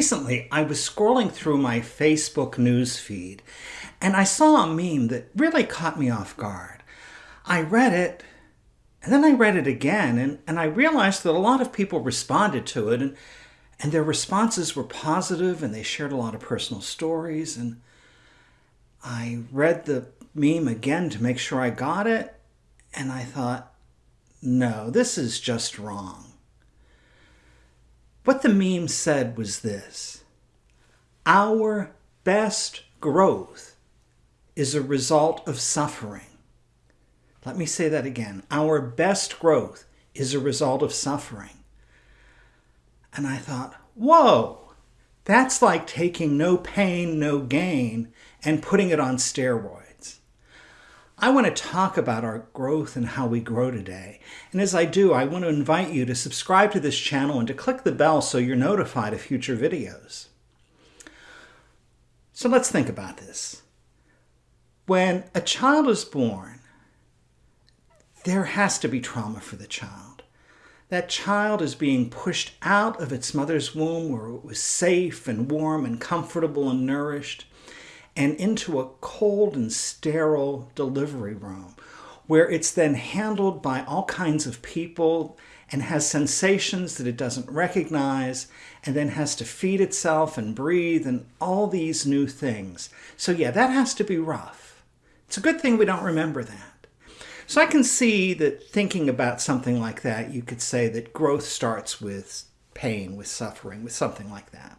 recently I was scrolling through my Facebook news feed and I saw a meme that really caught me off guard. I read it and then I read it again and, and I realized that a lot of people responded to it and, and their responses were positive and they shared a lot of personal stories. And I read the meme again to make sure I got it and I thought, no, this is just wrong. What the meme said was this Our best growth is a result of suffering. Let me say that again. Our best growth is a result of suffering. And I thought, whoa, that's like taking no pain, no gain and putting it on steroids. I want to talk about our growth and how we grow today. And as I do, I want to invite you to subscribe to this channel and to click the bell so you're notified of future videos. So let's think about this. When a child is born, there has to be trauma for the child. That child is being pushed out of its mother's womb where it was safe and warm and comfortable and nourished and into a cold and sterile delivery room where it's then handled by all kinds of people and has sensations that it doesn't recognize and then has to feed itself and breathe and all these new things. So yeah, that has to be rough. It's a good thing we don't remember that. So I can see that thinking about something like that, you could say that growth starts with pain, with suffering, with something like that.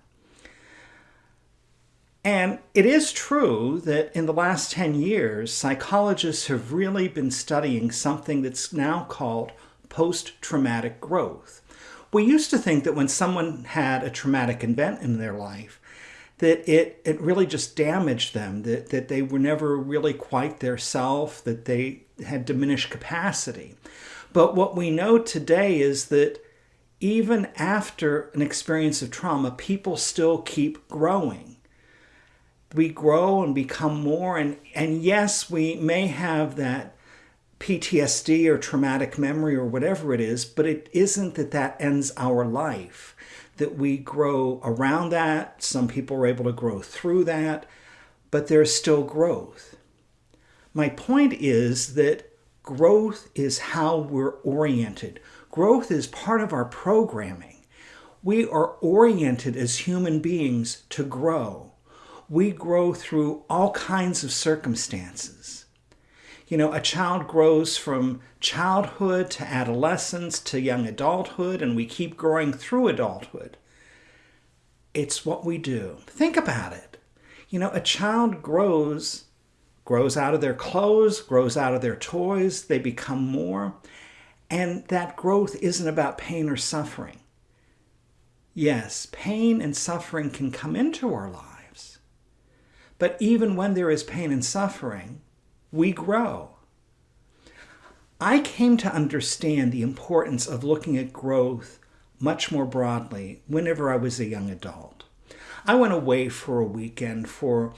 And it is true that in the last 10 years, psychologists have really been studying something that's now called post-traumatic growth. We used to think that when someone had a traumatic event in their life, that it, it really just damaged them, that, that they were never really quite their self, that they had diminished capacity. But what we know today is that even after an experience of trauma, people still keep growing we grow and become more. And, and yes, we may have that PTSD or traumatic memory or whatever it is, but it isn't that that ends our life, that we grow around that. Some people are able to grow through that, but there's still growth. My point is that growth is how we're oriented. Growth is part of our programming. We are oriented as human beings to grow we grow through all kinds of circumstances. You know, a child grows from childhood to adolescence to young adulthood, and we keep growing through adulthood. It's what we do. Think about it. You know, a child grows, grows out of their clothes, grows out of their toys, they become more, and that growth isn't about pain or suffering. Yes, pain and suffering can come into our lives but even when there is pain and suffering, we grow. I came to understand the importance of looking at growth much more broadly whenever I was a young adult. I went away for a weekend for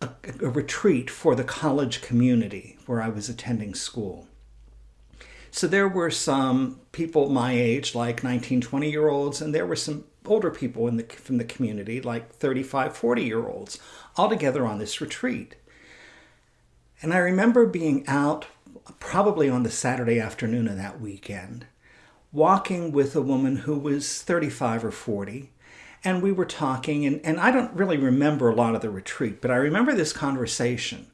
a, a, retreat for the college community where I was attending school. So there were some people my age, like 19, 20 year olds, and there were some older people in the, from the community, like 35, 40 year olds, all together on this retreat. And I remember being out probably on the Saturday afternoon of that weekend, walking with a woman who was 35 or 40. And we were talking, and, and I don't really remember a lot of the retreat, but I remember this conversation.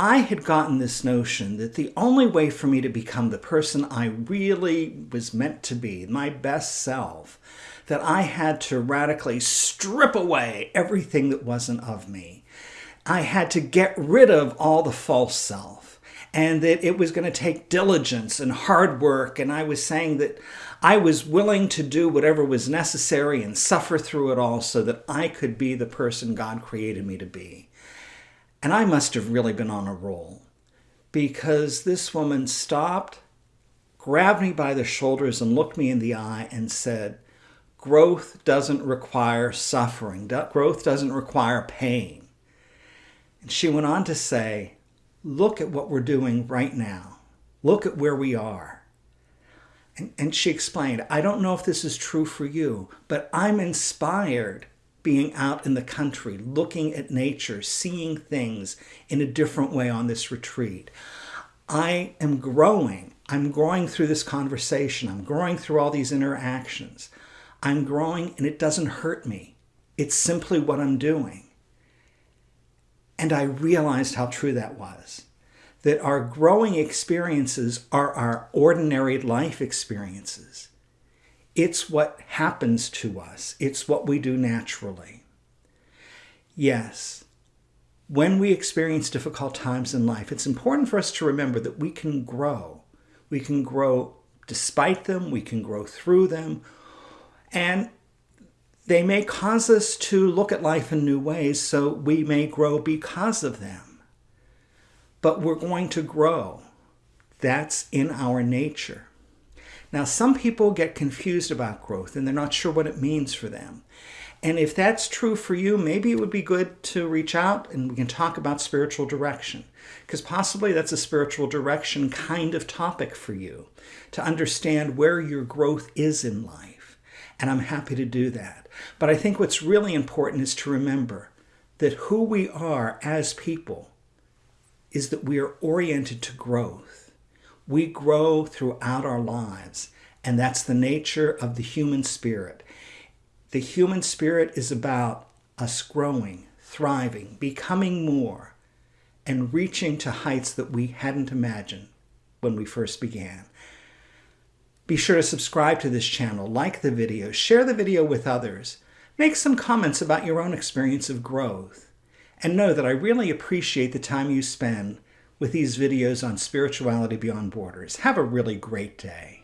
I had gotten this notion that the only way for me to become the person I really was meant to be, my best self, that I had to radically strip away everything that wasn't of me. I had to get rid of all the false self and that it was going to take diligence and hard work. And I was saying that I was willing to do whatever was necessary and suffer through it all so that I could be the person God created me to be. And I must have really been on a roll because this woman stopped, grabbed me by the shoulders and looked me in the eye and said, growth doesn't require suffering. Growth doesn't require pain. And she went on to say, look at what we're doing right now. Look at where we are. And, and she explained, I don't know if this is true for you, but I'm inspired being out in the country, looking at nature, seeing things in a different way on this retreat. I am growing. I'm growing through this conversation. I'm growing through all these interactions. I'm growing and it doesn't hurt me. It's simply what I'm doing. And I realized how true that was. That our growing experiences are our ordinary life experiences. It's what happens to us. It's what we do naturally. Yes, when we experience difficult times in life, it's important for us to remember that we can grow. We can grow despite them, we can grow through them, and they may cause us to look at life in new ways, so we may grow because of them. But we're going to grow. That's in our nature. Now, some people get confused about growth and they're not sure what it means for them. And if that's true for you, maybe it would be good to reach out and we can talk about spiritual direction. Because possibly that's a spiritual direction kind of topic for you to understand where your growth is in life. And I'm happy to do that. But I think what's really important is to remember that who we are as people is that we are oriented to growth. We grow throughout our lives, and that's the nature of the human spirit. The human spirit is about us growing, thriving, becoming more, and reaching to heights that we hadn't imagined when we first began. Be sure to subscribe to this channel, like the video, share the video with others, make some comments about your own experience of growth, and know that I really appreciate the time you spend with these videos on spirituality beyond borders. Have a really great day.